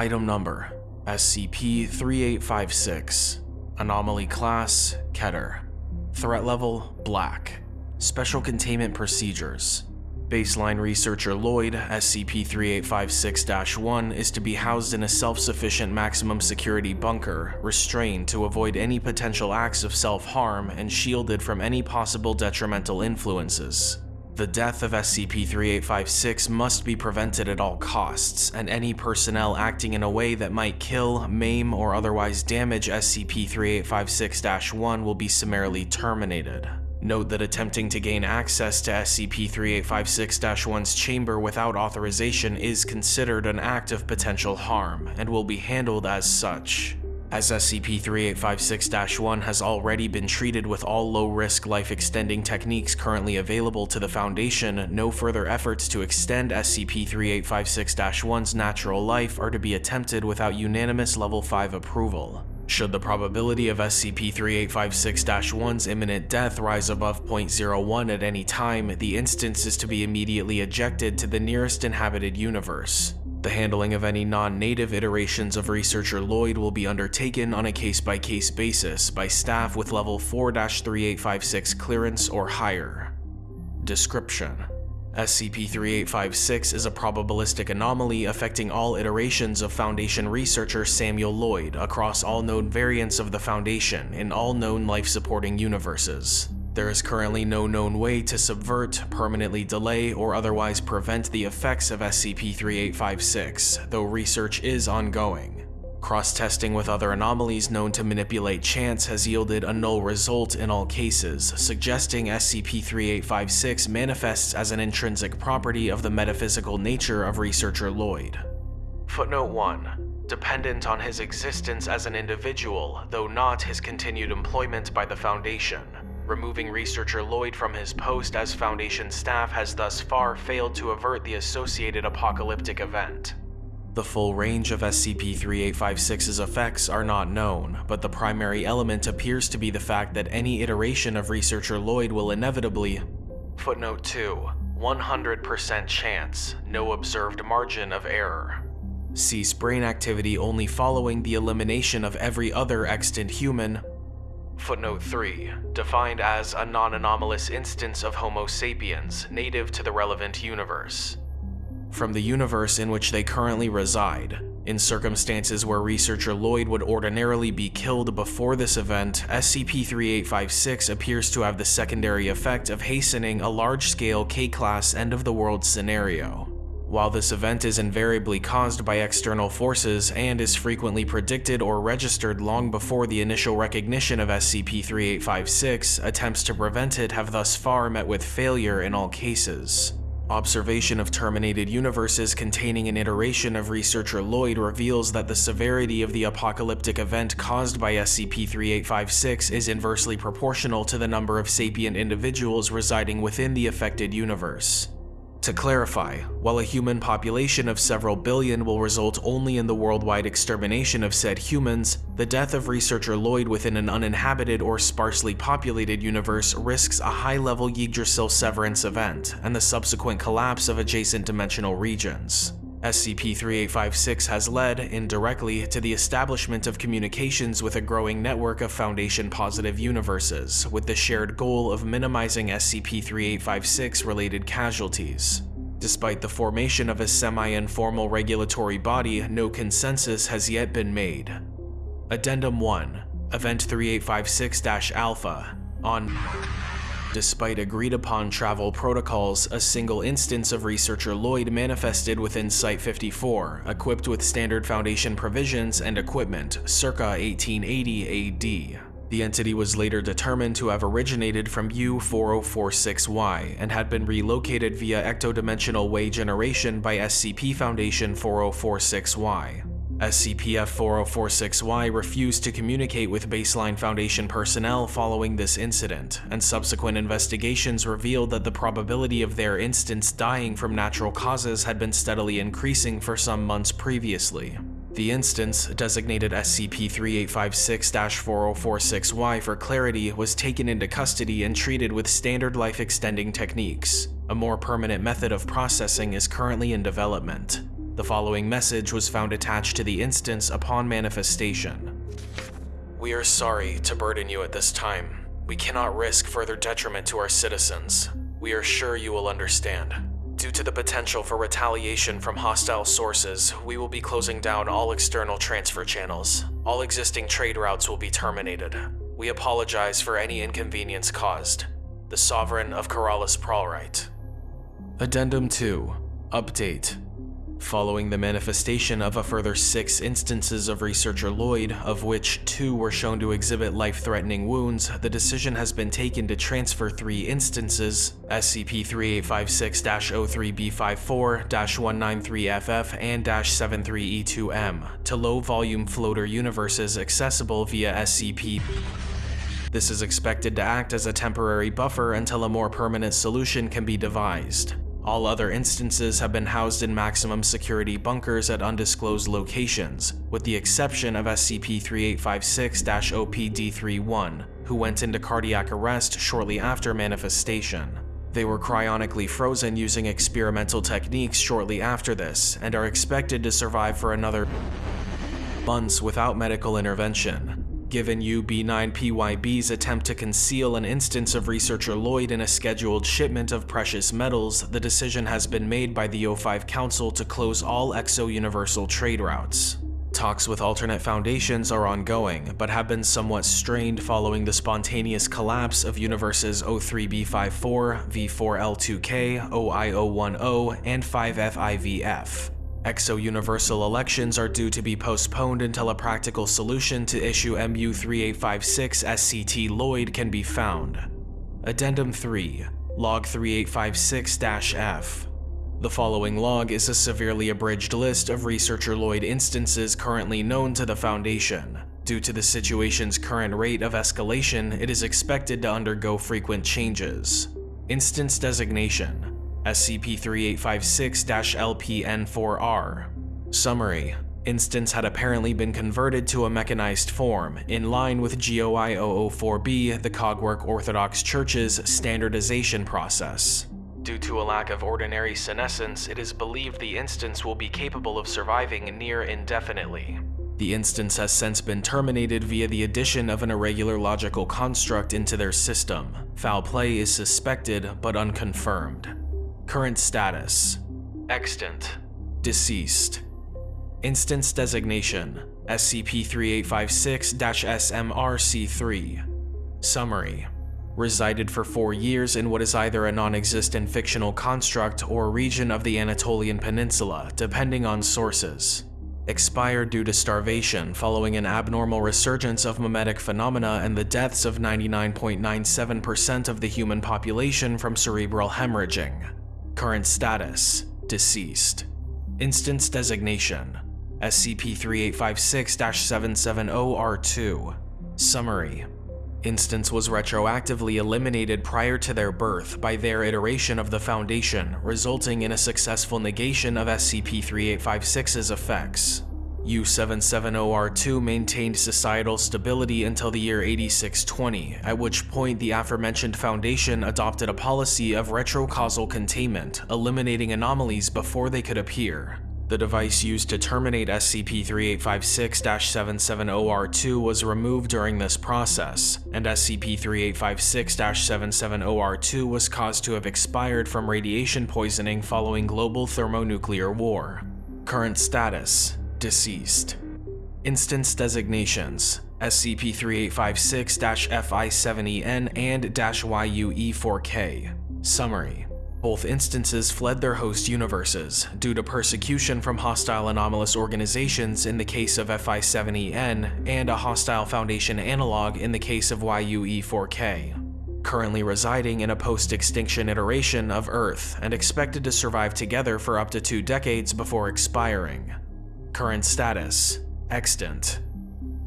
Item Number SCP-3856 Anomaly Class Keter. Threat Level Black. Special Containment Procedures. Baseline Researcher Lloyd, SCP-3856-1, is to be housed in a self-sufficient maximum security bunker, restrained to avoid any potential acts of self-harm and shielded from any possible detrimental influences. The death of SCP-3856 must be prevented at all costs, and any personnel acting in a way that might kill, maim, or otherwise damage SCP-3856-1 will be summarily terminated. Note that attempting to gain access to SCP-3856-1's chamber without authorization is considered an act of potential harm, and will be handled as such. As SCP-3856-1 has already been treated with all low-risk life-extending techniques currently available to the Foundation, no further efforts to extend SCP-3856-1's natural life are to be attempted without unanimous Level 5 approval. Should the probability of SCP-3856-1's imminent death rise above 0.01 at any time, the instance is to be immediately ejected to the nearest inhabited universe. The handling of any non-native iterations of Researcher Lloyd will be undertaken on a case-by-case -case basis by staff with level 4-3856 clearance or higher. Description SCP-3856 is a probabilistic anomaly affecting all iterations of Foundation researcher Samuel Lloyd across all known variants of the Foundation in all known life-supporting universes. There is currently no known way to subvert, permanently delay, or otherwise prevent the effects of SCP-3856, though research is ongoing. Cross-testing with other anomalies known to manipulate chance has yielded a null result in all cases, suggesting SCP-3856 manifests as an intrinsic property of the metaphysical nature of researcher Lloyd. Footnote 1. Dependent on his existence as an individual, though not his continued employment by the Foundation, removing researcher Lloyd from his post as Foundation staff has thus far failed to avert the associated apocalyptic event. The full range of SCP-3856's effects are not known, but the primary element appears to be the fact that any iteration of Researcher Lloyd will inevitably Footnote 2. 100% chance, no observed margin of error. Cease brain activity only following the elimination of every other extant human. Footnote 3. Defined as a non-anomalous instance of Homo sapiens, native to the relevant universe from the universe in which they currently reside. In circumstances where researcher Lloyd would ordinarily be killed before this event, SCP-3856 appears to have the secondary effect of hastening a large-scale K-class end-of-the-world scenario. While this event is invariably caused by external forces and is frequently predicted or registered long before the initial recognition of SCP-3856, attempts to prevent it have thus far met with failure in all cases. Observation of terminated universes containing an iteration of researcher Lloyd reveals that the severity of the apocalyptic event caused by SCP-3856 is inversely proportional to the number of sapient individuals residing within the affected universe. To clarify, while a human population of several billion will result only in the worldwide extermination of said humans, the death of researcher Lloyd within an uninhabited or sparsely populated universe risks a high-level Yggdrasil severance event and the subsequent collapse of adjacent dimensional regions. SCP-3856 has led, indirectly, to the establishment of communications with a growing network of Foundation-positive universes, with the shared goal of minimizing SCP-3856 related casualties. Despite the formation of a semi-informal regulatory body, no consensus has yet been made. Addendum 1 Event 3856-Alpha on Despite agreed upon travel protocols, a single instance of researcher Lloyd manifested within Site-54, equipped with standard Foundation provisions and equipment, circa 1880 AD. The entity was later determined to have originated from U-4046Y and had been relocated via ectodimensional way generation by SCP Foundation 4046Y. SCP-F4046-Y refused to communicate with Baseline Foundation personnel following this incident, and subsequent investigations revealed that the probability of their instance dying from natural causes had been steadily increasing for some months previously. The instance, designated SCP-3856-4046-Y for clarity, was taken into custody and treated with standard life-extending techniques. A more permanent method of processing is currently in development. The following message was found attached to the instance upon manifestation. We are sorry to burden you at this time. We cannot risk further detriment to our citizens. We are sure you will understand. Due to the potential for retaliation from hostile sources, we will be closing down all external transfer channels. All existing trade routes will be terminated. We apologize for any inconvenience caused. The Sovereign of Keralis Pralrite. Addendum 2 Update Following the manifestation of a further six instances of researcher Lloyd, of which two were shown to exhibit life-threatening wounds, the decision has been taken to transfer three instances, SCP-3856-03B54-193FF and -73E2M, to low-volume floater universes accessible via SCP this is expected to act as a temporary buffer until a more permanent solution can be devised. All other instances have been housed in maximum security bunkers at undisclosed locations, with the exception of SCP-3856-OPD-31, who went into cardiac arrest shortly after manifestation. They were cryonically frozen using experimental techniques shortly after this, and are expected to survive for another months without medical intervention. Given UB9PYB's attempt to conceal an instance of researcher Lloyd in a scheduled shipment of precious metals, the decision has been made by the O5 Council to close all exo-universal trade routes. Talks with alternate foundations are ongoing, but have been somewhat strained following the spontaneous collapse of universes O3B54, V4L2K, OI010, and 5FIVF. Exo-universal elections are due to be postponed until a practical solution to issue MU3856 SCT Lloyd can be found. Addendum 3 Log 3856-F The following log is a severely abridged list of Researcher Lloyd instances currently known to the Foundation. Due to the situation's current rate of escalation, it is expected to undergo frequent changes. Instance Designation SCP-3856-LPN4R. Summary Instance had apparently been converted to a mechanized form, in line with GOI 004b, the Cogwork Orthodox Church's standardization process. Due to a lack of ordinary senescence, it is believed the instance will be capable of surviving near indefinitely. The instance has since been terminated via the addition of an irregular logical construct into their system. Foul play is suspected but unconfirmed. Current status. Extant. Deceased. Instance Designation SCP-3856-SMRC3 Summary. Resided for four years in what is either a non-existent fictional construct or region of the Anatolian Peninsula, depending on sources. Expired due to starvation following an abnormal resurgence of mimetic phenomena and the deaths of 99.97% of the human population from cerebral hemorrhaging. Current status Deceased. Instance designation SCP-3856-770-R2 Summary Instance was retroactively eliminated prior to their birth by their iteration of the Foundation, resulting in a successful negation of SCP-3856's effects. U-770R2 maintained societal stability until the year 8620, at which point the aforementioned Foundation adopted a policy of retrocausal containment, eliminating anomalies before they could appear. The device used to terminate SCP-3856-770R2 was removed during this process, and SCP-3856-770R2 was caused to have expired from radiation poisoning following global thermonuclear war. Current status Deceased. Instance designations SCP-3856-FI7EN and -YUE4K. Summary both instances fled their host universes due to persecution from hostile anomalous organizations in the case of FI7EN and a hostile Foundation analog in the case of YUE4K. Currently residing in a post-extinction iteration of Earth and expected to survive together for up to two decades before expiring. Current status Extant.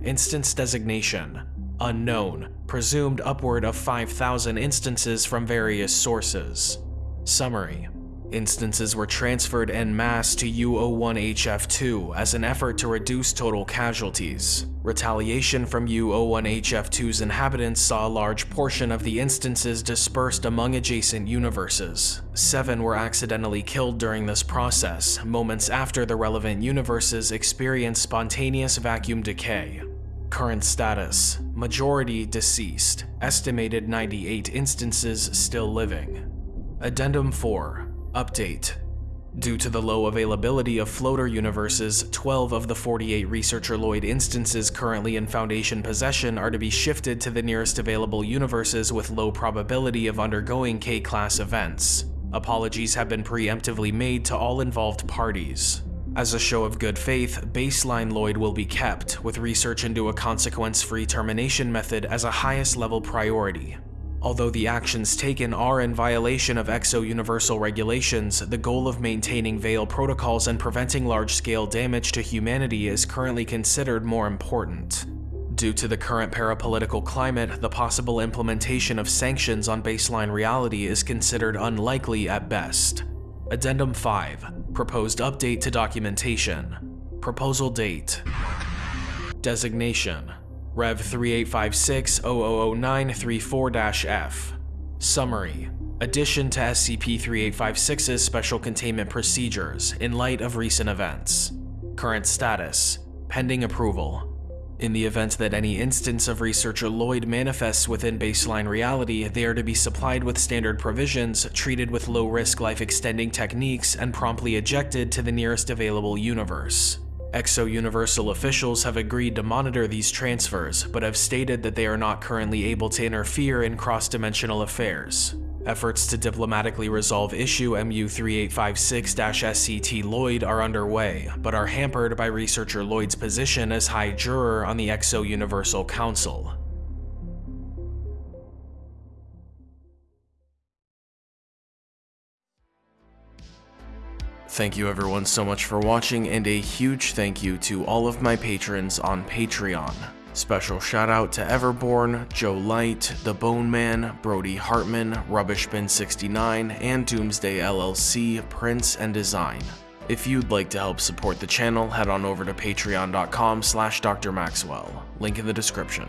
Instance designation Unknown, presumed upward of 5,000 instances from various sources. Summary Instances were transferred en masse to U-01HF2 as an effort to reduce total casualties. Retaliation from U-01HF2's inhabitants saw a large portion of the instances dispersed among adjacent universes. Seven were accidentally killed during this process, moments after the relevant universes experienced spontaneous vacuum decay. Current status, majority deceased, estimated 98 instances still living. Addendum 4 Update Due to the low availability of floater universes, 12 of the 48 Researcher Lloyd instances currently in Foundation possession are to be shifted to the nearest available universes with low probability of undergoing K-class events. Apologies have been preemptively made to all involved parties. As a show of good faith, baseline Lloyd will be kept, with research into a consequence-free termination method as a highest level priority. Although the actions taken are in violation of exo-universal regulations, the goal of maintaining Veil protocols and preventing large-scale damage to humanity is currently considered more important. Due to the current parapolitical climate, the possible implementation of sanctions on baseline reality is considered unlikely at best. Addendum 5 Proposed update to documentation Proposal date Designation Rev 3856-000934-F. Summary Addition to SCP-3856's Special Containment Procedures in light of recent events. Current status Pending approval. In the event that any instance of Researcher Lloyd manifests within baseline reality, they are to be supplied with standard provisions, treated with low-risk life-extending techniques, and promptly ejected to the nearest available universe. Exo-Universal officials have agreed to monitor these transfers, but have stated that they are not currently able to interfere in cross-dimensional affairs. Efforts to diplomatically resolve issue MU3856-SCT Lloyd are underway, but are hampered by researcher Lloyd's position as High Juror on the Exo-Universal Council. Thank you everyone so much for watching and a huge thank you to all of my patrons on Patreon. Special shout out to Everborn, Joe Light, The Bone Man, Brody Hartman, Rubbishbin69, and Doomsday LLC, Prince and Design. If you'd like to help support the channel, head on over to patreon.com slash drmaxwell, link in the description.